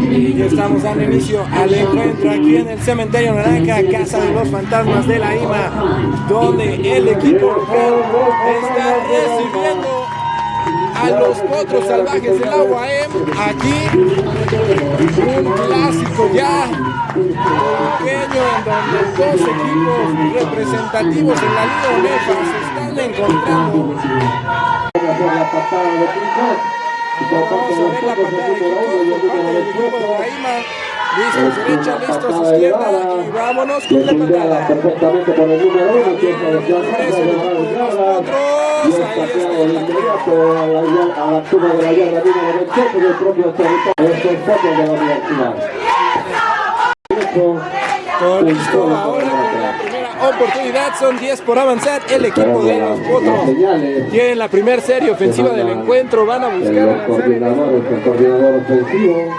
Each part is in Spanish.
Y ya estamos dando inicio al encuentro aquí en el Cementerio Naranja, Casa de los Fantasmas de la IMA, donde el equipo está recibiendo a los potros salvajes del agua M. Aquí un clásico ya pequeño donde dos equipos representativos en la Liga UEFA se están encontrando. Vamos a ver la patada de equipo por parte del equipo de Raima. Listos, derecha, listos, izquierda y vámonos con la patada. perfectamente por el número uno, que es equipo de inmediato a la, a la de la yarda número 28 del propio territorio. Este es foto de la universidad. Con ahora la primera oportunidad, son 10 por avanzar. El equipo de los potros tiene la primera serie ofensiva del encuentro. Van a buscar el coordinador ofensivo.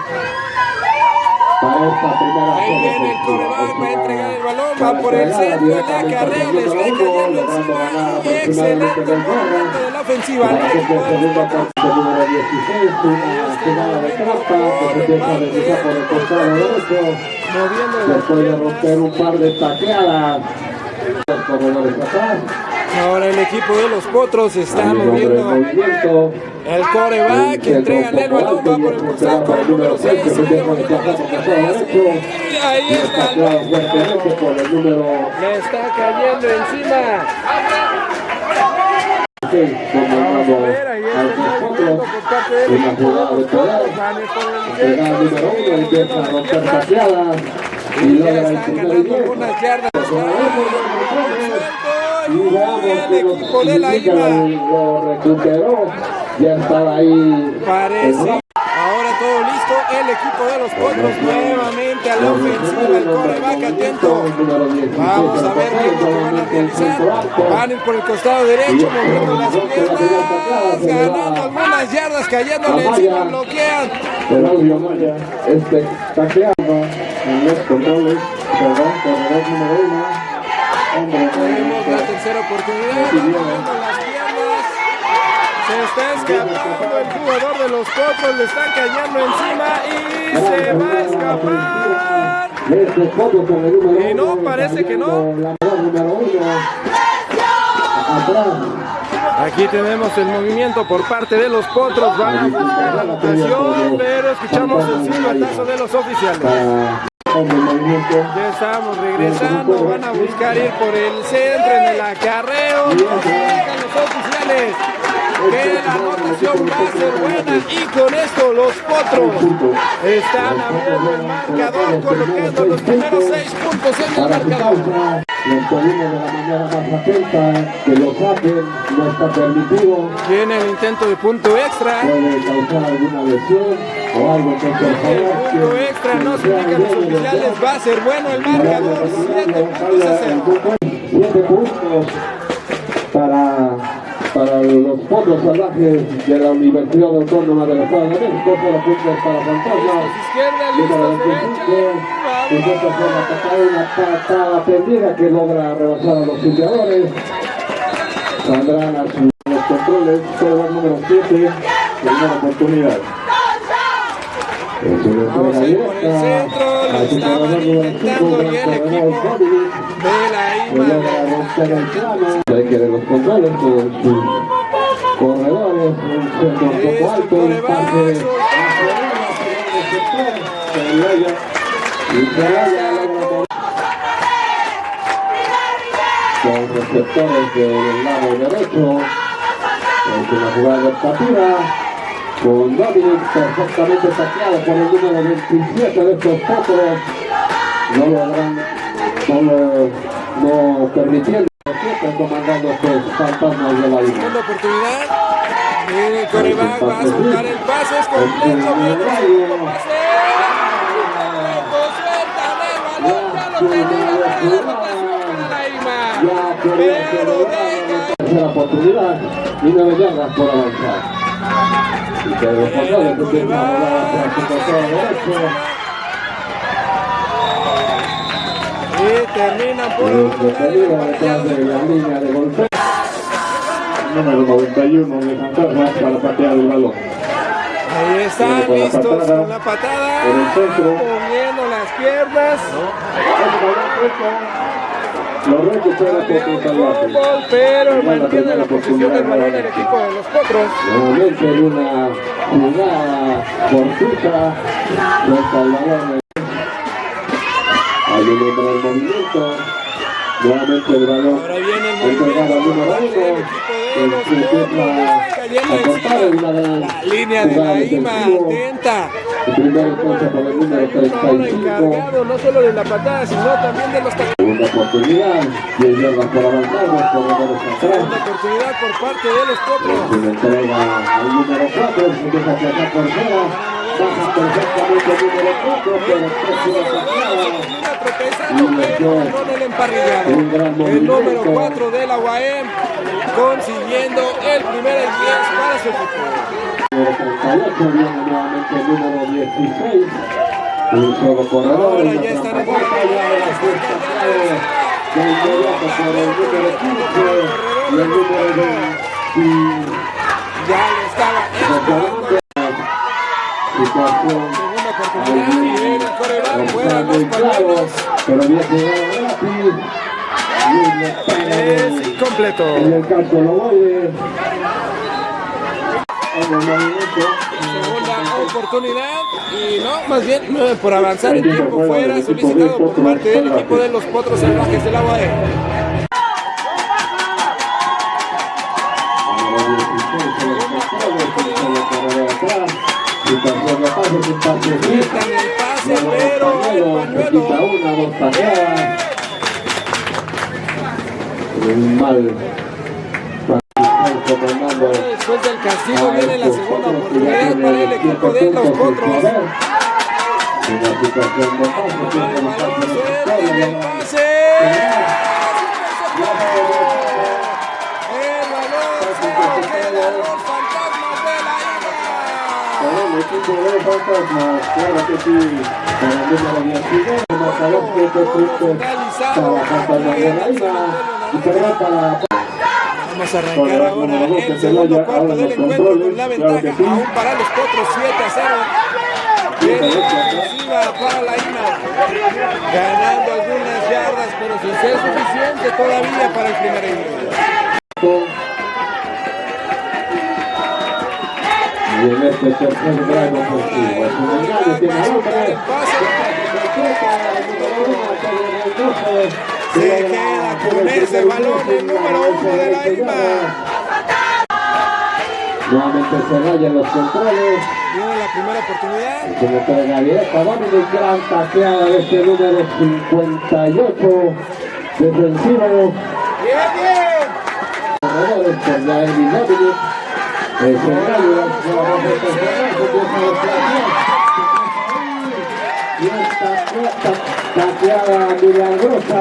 Para esta primera Ahí viene el coreback, va a entregar el balón, va por el centro, acarreo, al le está cayendo encima excelente movimiento de la ofensiva. Para El que equipo se de los segunda potros parte número 16, una jugada de trampa que se empieza a deslizar por el costado derecho. Moviendo las Después de piernas. romper un par de tacleadas, Ahora el equipo de los potros está moviendo movimiento. el coreback, entrega el balón, va por el costado con el número 6, se viene moviendo las piernas. Y ahí está el Tacleado fuertemente por el número Le está cayendo encima. 6, comandando Vamos a ver, ahí está al el movimiento nosotros. por parte del Una equipo de poder. Llega número uno, empieza a romper tacleadas y Y logra el primer y. Y Y veamos que IMA lo recuperó. Ya estaba ahí. parece. Todo listo. El equipo de los potros nuevamente a la ofensiva. El coreback atento. Vamos a ver qué van a realizar. Van por el costado derecho, moviendo las piernas, ganando algunas yardas, cayéndole encima, bloquean. Claudio Maya, espectacular en los controles. Perdón, número uno. Hombre, Tenemos la tercera oportunidad, moviendo las piernas. Se está escapando el jugador de los potros, le están cayendo encima y se va a escapar. Y no, parece que no. Aquí tenemos el movimiento por parte de los potros, van a buscar la anotación, pero escuchamos el silbatazo de los oficiales. Ya estamos regresando, van a buscar ir por el centro en el acarreo, que la anotación va a ser buena y con esto los potros están abriendo el marcador, colocando los primeros seis puntos en el marcador. pedimos de la manera más atenta que lo saquen, no está permitido, Viene el intento de punto extra. puede causar alguna lesión o algo que por El punto extra nos sea indican los oficiales, va a ser bueno el marcador, 7 puntos a cero. Siete puntos para, para los potros salvajes de la Universidad Autónoma del Estado de México, cero puntos para Fantasmas. Izquierda, Número listos, 25, derecha. pues esta la patada, una patada perdida que logra rebasar a los filtradores. Saldrán a sus los controles, corredor número 7, primera oportunidad. Vamos a entrega ir por el centro, lo estaban intentando el equipo. De la IMA. Hay que ver los controles con sus corredores, un centro un poco alto, un pase con receptores del lado derecho, es una jugada de captura, con Dominic perfectamente tacleado por el número 27 de estos potros, no logran, no, lo- no permitiendo siempre comandando estos fantasmas de la isla. Segunda oportunidad. Viene el coreback, va a soltar el pase, es completo, ya Pero deja la tercera oportunidad y nueve yardas por avanzar. Y que los controles empiezan a volar hacia su costado derecho. y terminan por detrás de la línea de golpeo. Número 91 de Fantasmas para patear el balón. Ahí están listos con la patada. con la patada, En el centro. moviendo las piernas. Lo recupera un salvaje. fútbol, pero mantiene la posición del balón el equipo de los potros. Nuevamente en una jugada. Hay un hombre en movimiento. Nuevamente el balón Ahora viene el entregado al número por parte del uno. equipo de los que empieza potros. Cayendo a cortar en una gran La línea de la IMA atenta. El primer encuentro por el número Hay uno ahora 35. encargado no solo de la patada, sino también de los. Segunda oportunidad. 10 yardas por avanzar, Segunda oportunidad por parte de los potros. Se le entrega al número 4, se empieza a sacar por fuera. Perfectamente el número 4, pero próxima sacada. Termina tropezando, pero con el emparrillado. Un gran El número movimiento. 4 de la UAM consiguiendo el primer en 10 para su equipo. Número 38 viene nuevamente el número 16. Un solo corredor. Ahora ya están la de inmediato por el número 15 y el número 20. Ya le estaba esperando. Situación Segunda oportunidad y viene el coreback, está fuera muy los claro, pañuelos. pero jugado rápido. Es incompleto. en el campo lo movimiento. Segunda oportunidad y no, más bien por avanzar el tiempo fuera solicitado por parte del equipo de los Potros Salvajes del agua de Número 16 se los controles, un solo corredor atrás. Situación de pase, sin pase sí. Quitan el pañuelo, se quita una, dos. Un mal comandando después del castigo viene la segunda oportunidad para el equipo de los Potros. poder. Una situación de pase, El el equipo de fantasmas, claro que sí, para el número 19, marcador 7 puntos para Fantasmas de Isla y perdón para Vamos a arrancar ahora el segundo cuarto del encuentro con la ventaja aún para los Potros 7 a 0. Viene la ofensiva para la IMA, ganando algunas yardas, pero sin ser suficiente todavía para el primer encuentro. Y en este tercer grado ofensivo, es un engaño, tiene hombre, Se queda con ese balón el número uno de la IMA. Nuevamente se raya los controles. Viene la primera oportunidad. Como pega directa, Dominic, gran taqueada de este número 58 defensivo. Bien, bien. Corredores por la Dominic. El engaño, nuevamente se raya, se empieza a desplazar. Y esta taqueada milagrosa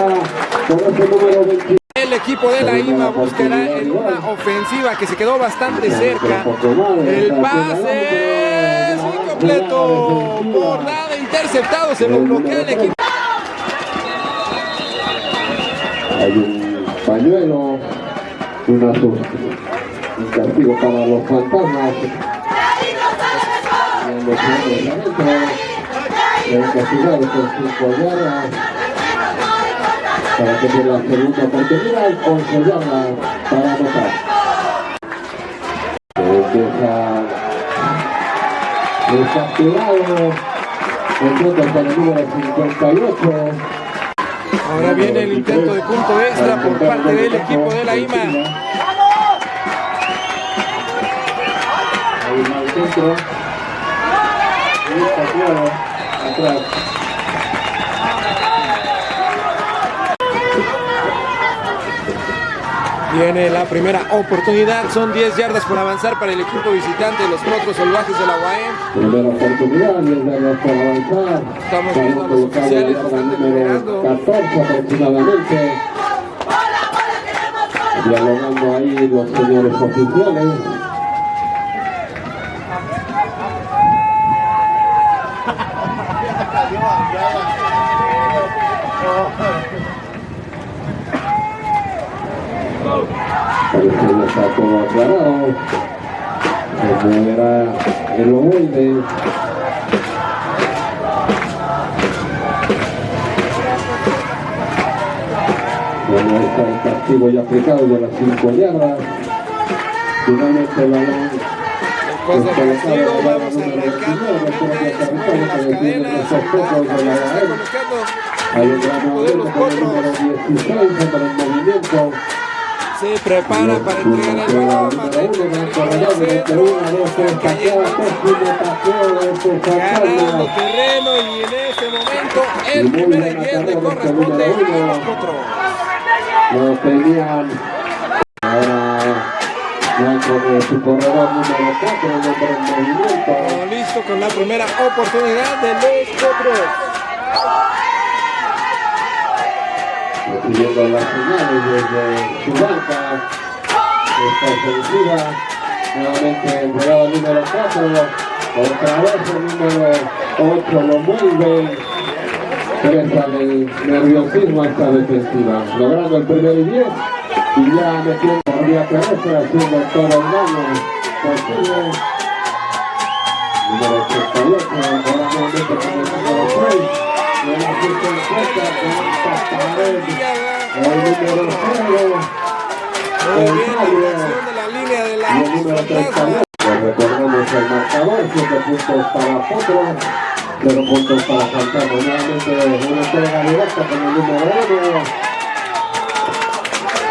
con ese número 28. El equipo de la IMA buscará en una ofensiva que se quedó bastante cerca. El pase es incompleto. Por nada interceptado. Se lo bloquea el equipo. Hay un pañuelo, una un castigo para los fantasmas. Y los hombres se han castigado con cinco yardas. Para tenga la segunda oportunidad, 11 yardas para anotar. Empieza desactivado. Encuentra para el número 58. Ahora viene el intento de punto extra por parte del equipo de la IMA. Centro. Y está claro. Atrás. Viene la primera oportunidad. Son 10 yardas por avanzar para el equipo visitante de los Potros Salvajes de la UAM. Primera oportunidad, 10 yardas por avanzar. Estamos viendo a los oficiales, están número deliberando. 14 aproximadamente. Dialogando ahí los señores oficiales. Parece que ya está todo aclarado. Se moverá el ovoide. Bueno, está el castigo ya aplicado de las 5 yardas. Finalmente el balón Después del castigo vamos arrancando nuevamente con las cadenas. Hay un gran el número 16 para el movimiento. Se prepara para entregar el balón. Ganando terreno y en este momento el primer corresponde a los. Lo tenían su corredor número 4 el hombre en movimiento. Listo con la primera oportunidad de los potros. Recibiendo las señales desde su banca esta ofensiva nuevamente entregado al número 4 otra vez el número 8 lo mueve presa del nerviosismo esta defensiva. Logrando el primer y 10 y ya metiendo vía terrestre haciendo todo el daño posible. Número 88 ahora nuevamente con el número 6 de la 50 con esta pared el número 0 Muy bien la dirección de la línea de la y el número 3 plasma. Recordemos el marcador, 7 puntos para Potro, 0 puntos para Fantasma. Nuevamente una entrega directa con el número 1.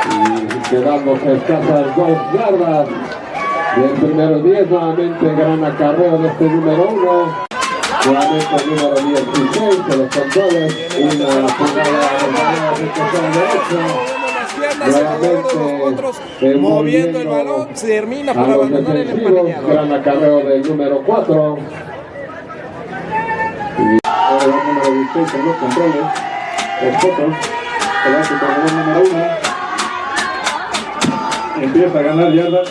Y quedándose escasas 2 yardas. Y el primero 10, nuevamente gran acarreo de este número 1. Nuevamente el número 16, se los controles. Una jugada de de derecha. Moviendo el de el balón, termina a por abandonar el empanillado. gran acarreo del número 4. Ahora el número 16 con los controles. El. Se va a su corredor número 1. Empieza a ganar yardas.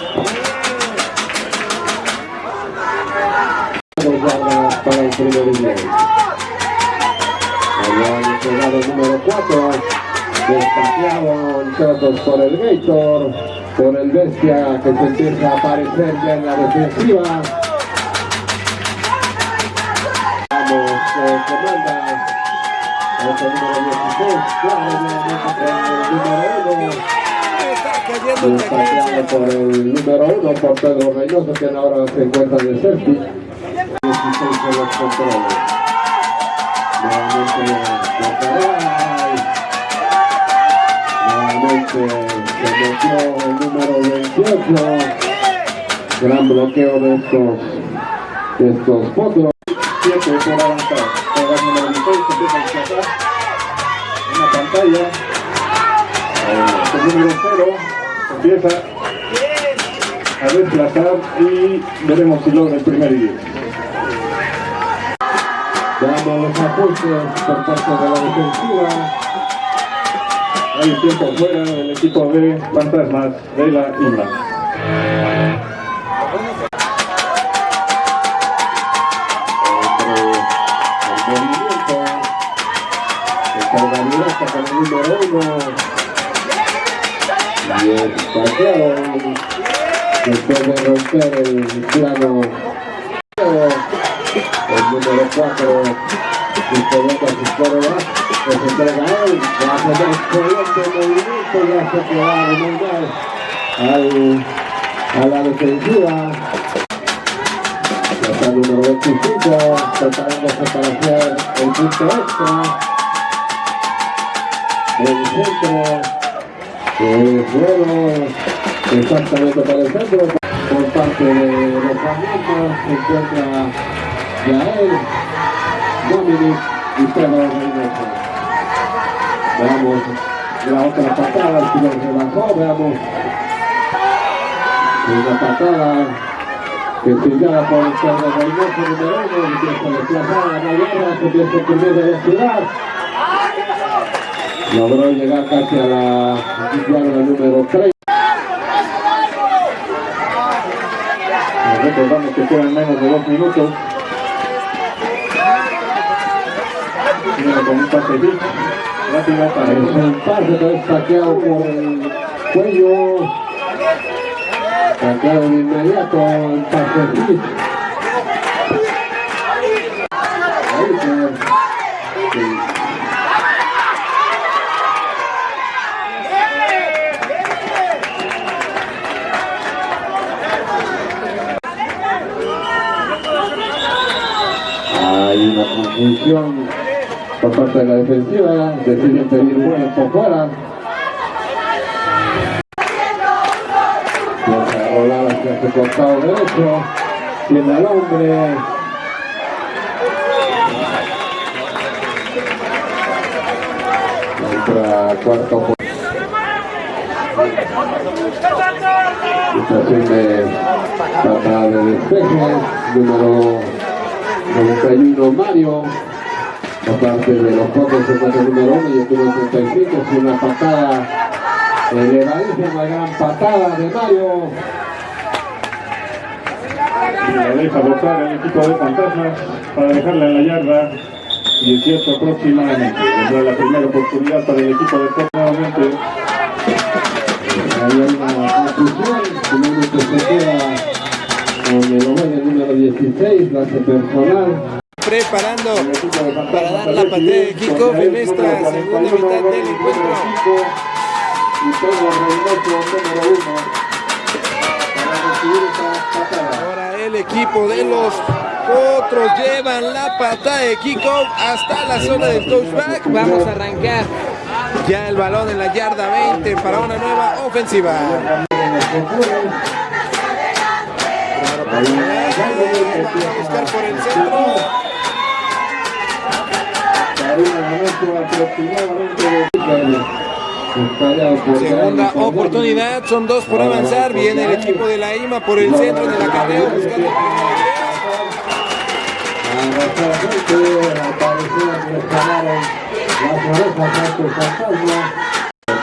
Yardas para el primer inning. Habían entregado el número 4. Destaqueado entrados por el Gator. Por el Bestia que se empieza a aparecer ya en la defensiva. Vamos, eh, comanda. Este número 16. Claro, el número 1. Está cayendo en Destaqueado secuencia. por el número 1, por Pedro Reynoso, quien ahora se encuentra de safety. 16 de los controles. Nuevamente. Nuevamente se metió el número 28. Gran bloqueo de estos, de estos potros. 7 por avanzar. Ahora el número 16 empieza a desplazar. En la pantalla. El número 0 empieza a desplazar y veremos si logra el primer y 10. Veamos los ajustes por parte de la defensiva. Hay tiempo fuera del equipo de Fantasmas de la el el directa con el número uno, y claro, después de romper el plano, el número cuatro, disponiendo a sus corebacks, pues entrega a él, va a hacer excelente movimiento, ya se queda muy mal al, a la defensiva, Está el número 25, preparándose para hacer el punto extra. El centro, es bueno, exactamente para el centro. Por parte de los Fernandes se encuentra Yael, Dominic y Pedro Reynoso. Veamos la otra patada, el tiro se bajó, veamos una patada que pillada por el Pedro Reynoso número uno, empieza a desplazar a la guerra, se empieza a cubrir de velocidad. Logró llegar casi a la número 3. Recordamos que quedan menos de dos minutos. Con un pase hit. Rápido para el que es saqueado por el cuello. Taclado de inmediato se... sí. Hay una confusión por parte de la defensiva, deciden pedir vuelo por fuera. Empieza a rolar hacia su costado derecho, tiene al hombre. Entra cuarto por situación de patada de despeje, número 91 Mario, aparte de los se pasa el número 1 y el número 35, es una patada elevadísima, una gran patada de Mario. Y la deja botar el equipo de fantasmas para dejarla en la yarda 18 aproximadamente. Vendrá la primera oportunidad para el equipo de Top nuevamente. Hay una confusión, finalmente se queda con el número 16, la hace personal. Preparando para dar la patada de kickoff en esta segunda mitad del encuentro. Y todo Reynoso número 1 para recibir esta patada. Ahora el equipo de los otros llevan la patada de kickoff hasta la zona del touchback. Vamos a arrancar ya el balón en la yarda 20 para una nueva ofensiva. Vamos a buscar por el centro. Segunda oportunidad, son dos por avanzar. Viene el equipo de la IMA por el centro del acarreo buscando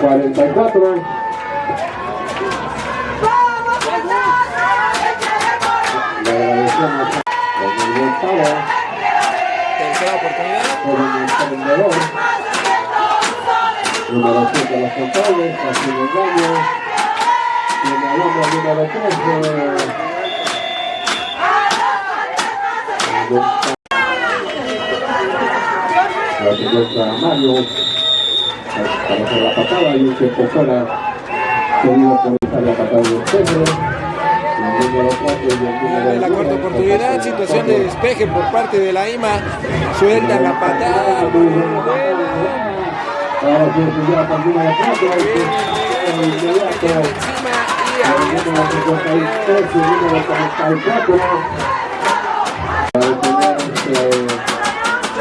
44. Le agradecemos el Tercera oportunidad. por el emprendedor. Número 7 de los controles, hace un engaño. Tiene hombre número 13. La Mario para hacer la patada y un tiempo fuera por la patada de Pedro el número 4 y el número En la cuarta oportunidad, situación de despeje por parte de la IMA. Suelta la patada. ahora para el número 4 el inmediato Encima y el ahí número está. 53 y el número 44 para detener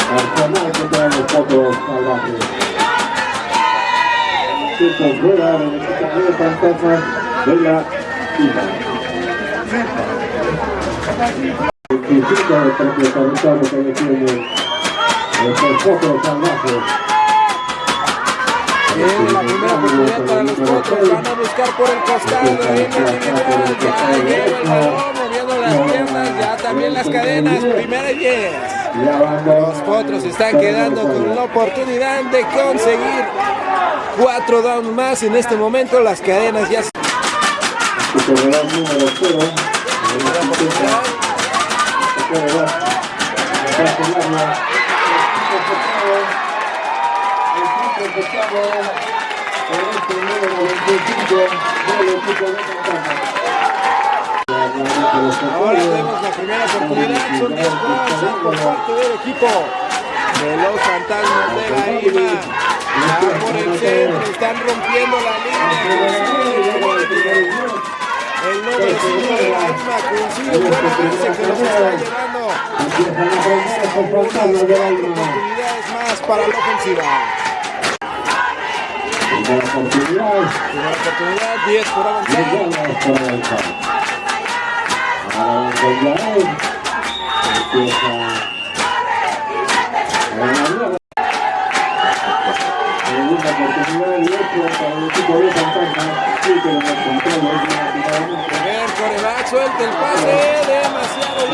arsenal que traen los potros salvajes Fuera del equipo de fantasmas de la IMA. 25 del propio territorio que defienden estos potros salvajes Viene la primera oportunidad para los potros. Van a buscar por el costado. Viene el ya lleva el balón, moviendo las piernas. Ya también las cadenas. Primera y 10. Los potros están quedando con la oportunidad de conseguir cuatro downs más. En este momento las cadenas ya se Ahora tenemos la primera oportunidad, son 10 por parte del equipo de los fantasmas de la IMA. Ya por el centro, están rompiendo la línea. El nombre 5 de la IMA coincide con la base que los está llevando. Unas cuatro oportunidades más para la ofensiva. Primera oportunidad, 10 por avanzar. Primer coreback, suelta el pase, demasiado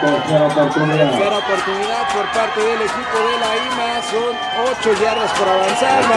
tercera oportunidad. Por parte del equipo de la IMA. Son 8 yardas por avanzar. La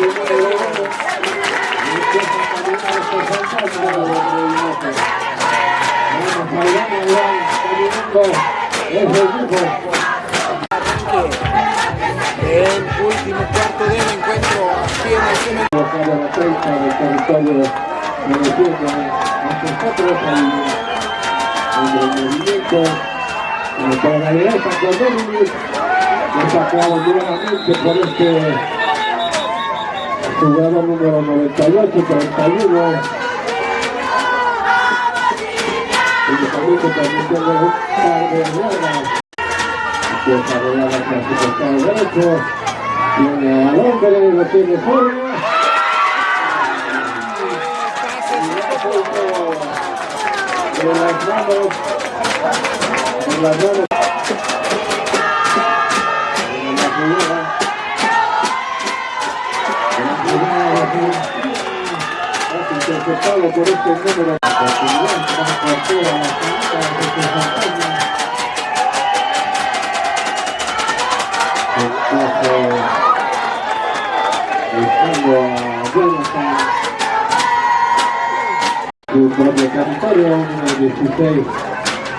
los todos. Oportunidad de 11 yardas por avanzar. Llega el. El último cuarto del encuentro aquí en el cementerio. Para la derecha con Dominic, destacado nuevamente por este jugador número 98, 31. Únicamente permitiendo un par de yardas. Empieza a rolar hacia su costado derecho. Viene al hombre, lo tiene fuera. De las manos. De las manos. Por este número. De su propio territorio, número 16,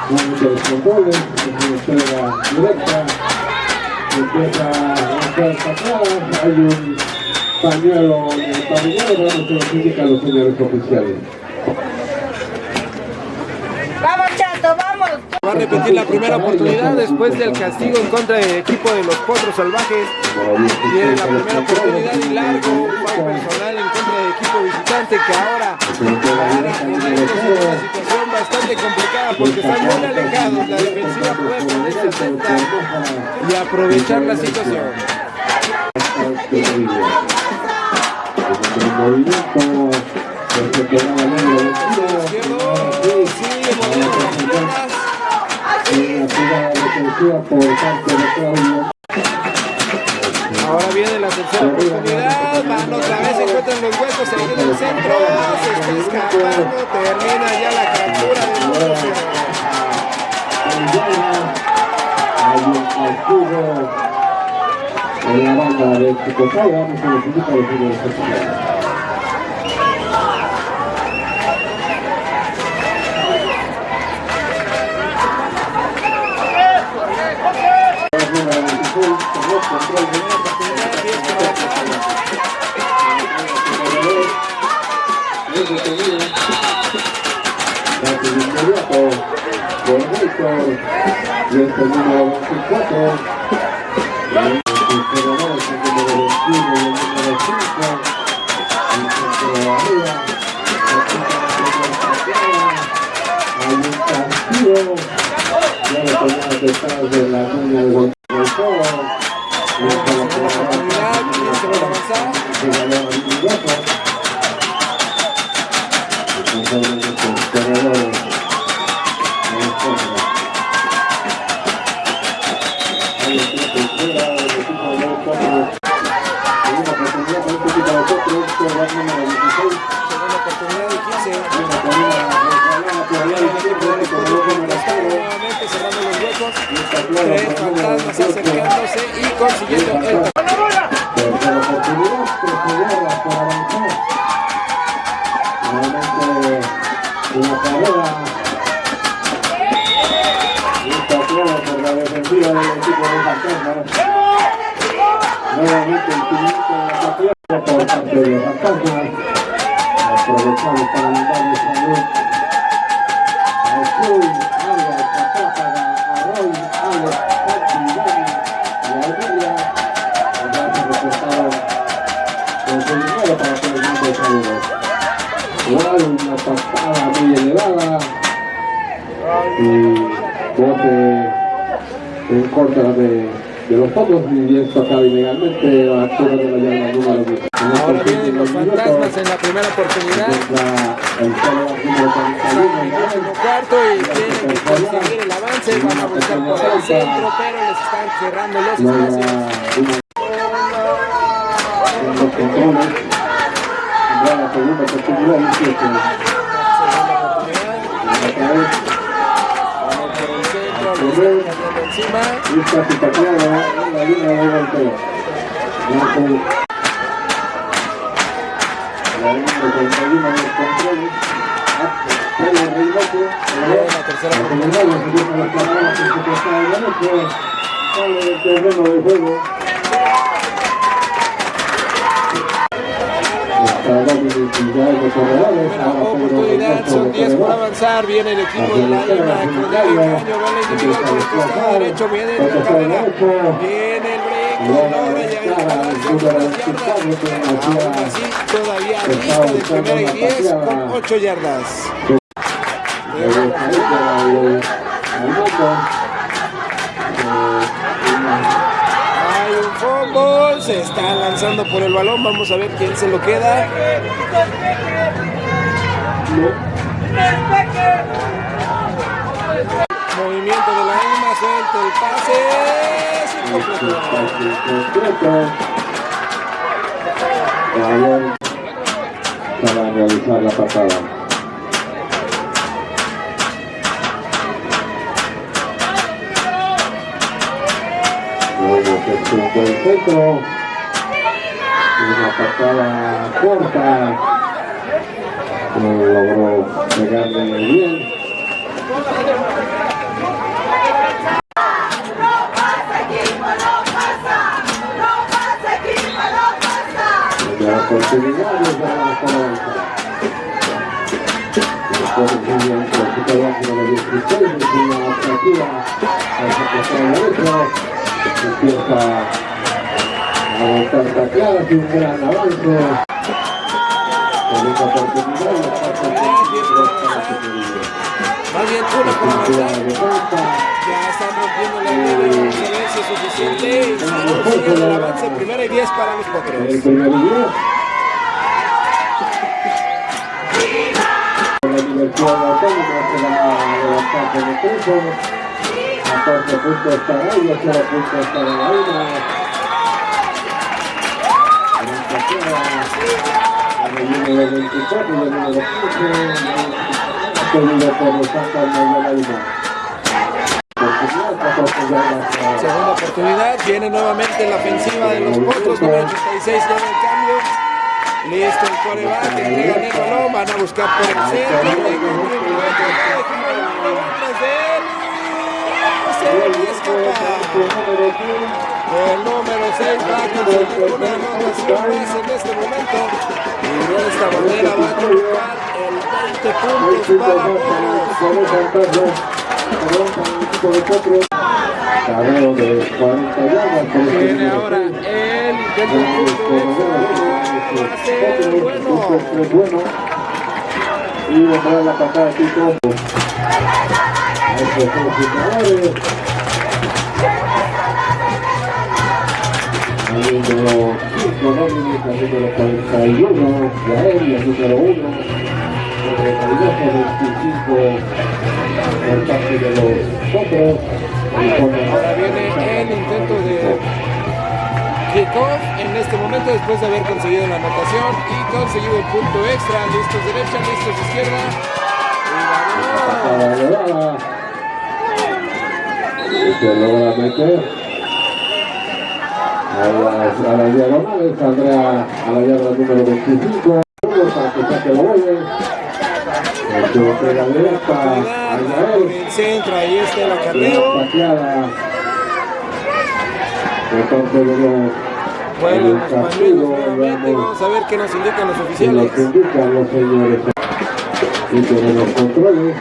número de controles, es una entrega directa, empieza a hacer hay un pañuelo pabellón, se nos indican los señores oficiales. Vamos, chato, vamos. Va a repetir la primera oportunidad después del castigo en contra del equipo de los Cuatro Salvajes. Tiene la primera oportunidad y largo, personal en contra del equipo visitante que ahora a una situación bastante complicada porque están muy alejados. La defensiva puede atenta y aprovechar la situación. De Claudio. Ahora viene la tercera oportunidad, van otra vez, encuentran los huecos, se viene el centro, se termina ya la captura de número en la banda de Chicotay. Vamos a los indica los señores oficiales. Número 26, tomó control de la Oportunidad, 10 por Víctor y el número 24. Sus nosotros, corredor número 16. Segunda oportunidad de 15. Viene con una resbalada por allá izquierdo del corredor número Está 0. nuevamente cerrando los huecos. Y Tres por el número fantasmas 18. acercándose y consiguiendo el Tercera oportunidad. Nuevamente una carrera. Y. Nuevamente el tumulto de la contra de, de los otros y esto acaba ilegalmente la altura de la llave número 10. En estos Ahora vienen los fantasmas en la primera oportunidad. el solo número 41 En el cuarto y tienen que conseguir el avance. Van a buscar por el centro, pero les están cerrando los espacios. controles la oportunidad Segunda oportunidad. Encima. pateada en la línea de golpeo la línea de 41 en los controles Reynoso La tercera oportunidad. derecho sale del terreno de juego Pedro oportunidad, son de 10 por avanzar. Viene el equipo de la con Caño. Va la individual por el derecho. Viene la carrera. Viene el yardas. Todavía lista de primera y 10 con 8 yardas. Se está lanzando por el balón, vamos a ver quién se lo queda. Movimiento de la IMA, suelta el pase. para realizar la patada. Se sube el centro. Una patada corta. No logró pegarle bien. de oportunidades de la. Después sigue el número 16, es derecho, empieza a avanzar tacladas y un gran avance. Segunda oportunidad, y Más bien. Ya están rompiendo la línea, vamos a ver si es suficiente. Y no, sigue el avance, primera y 10 para los El potros. La Universidad Autónoma se va a levantar con el triunfo. 14 puntos para ellos, 0 puntos para la IMA. En el número 24 y el número 15, seguido por los fantasmas de la IMA. Oportunidad, 14 yardas para- Segunda oportunidad, viene nuevamente la ofensiva de los potros, número 86 ya el cambio. Listo el coreback, entregan el balón, van a buscar por el centro. llega un movimiento, detrás de él, y El número 6 va a conseguir una en este momento. Y de esta manera va a colocar el 20 puntos para Potros. Carrero de 40 yardas Viene ahora el intento bueno. Bueno. Y vendrá la patada de Tito. A estos dos jugadores. Al número 5, Dominic, al número 41, Yael, y al número 1, el recaudado 25 por parte de los otros. Ahora viene el intento de kickoff en este momento después de haber conseguido la anotación y conseguido el punto extra. Listos derecha, listos izquierda. Y se logra meter. A las, a las diagonales saldrá a la yarda número 25. Para que saque la bola. El que pega directa a Oportunidad por Yael. el centro, ahí está el La acarreo. pañuelos nuevamente. Vamos a ver qué nos indican los que oficiales. nos indican los señores. Y tenemos controles.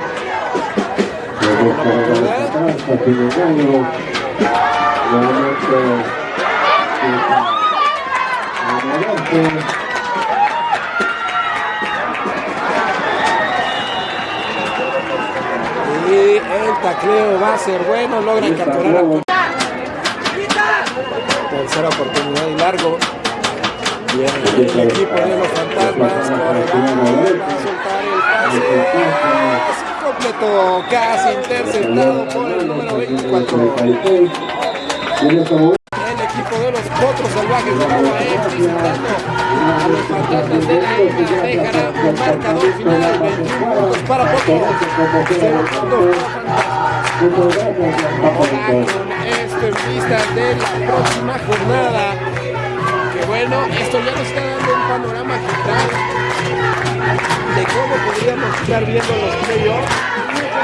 Y el tacleo va a ser bueno. Logran capturar a Tercera oportunidad y largo. Bien, el equipo de los fantasmas. Soltar el pase. Completo, casi interceptado por el número 24. 36. Tiene como El equipo de los potros salvajes de Nueva York visitando a los fantasmas de la dejará un marcador final 21 puntos para potros. Con esto en vista de la próxima jornada. Bueno, esto ya nos está dando un panorama general de cómo podríamos estar viendo los playoffs.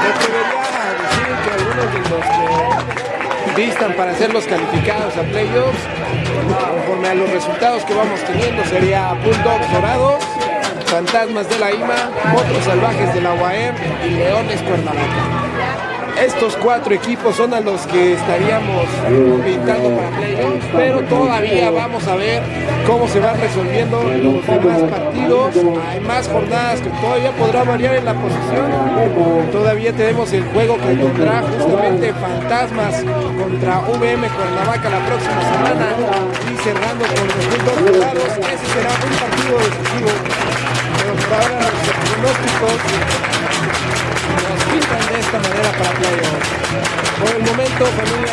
Me atrevería a decir que algunos de los que vistan para ser los calificados a playoffs, conforme a los resultados que vamos teniendo, sería Bulldogs Dorados, Fantasmas de la IMA, Potros Salvajes de la UAM y Leones Cuernavaca. Estos cuatro equipos son a los que estaríamos pintando para playoffs, pero todavía vamos a ver cómo se van resolviendo los demás partidos. Hay más jornadas que todavía podrá variar en la posición. Todavía tenemos el juego que tendrá justamente Fantasmas contra VM Cuernavaca la próxima semana y cerrando con los puntos dorados. Ese será un partido decisivo. Pero por ahora los pronósticos pintan de esta manera para playoffs. Por el momento, familia.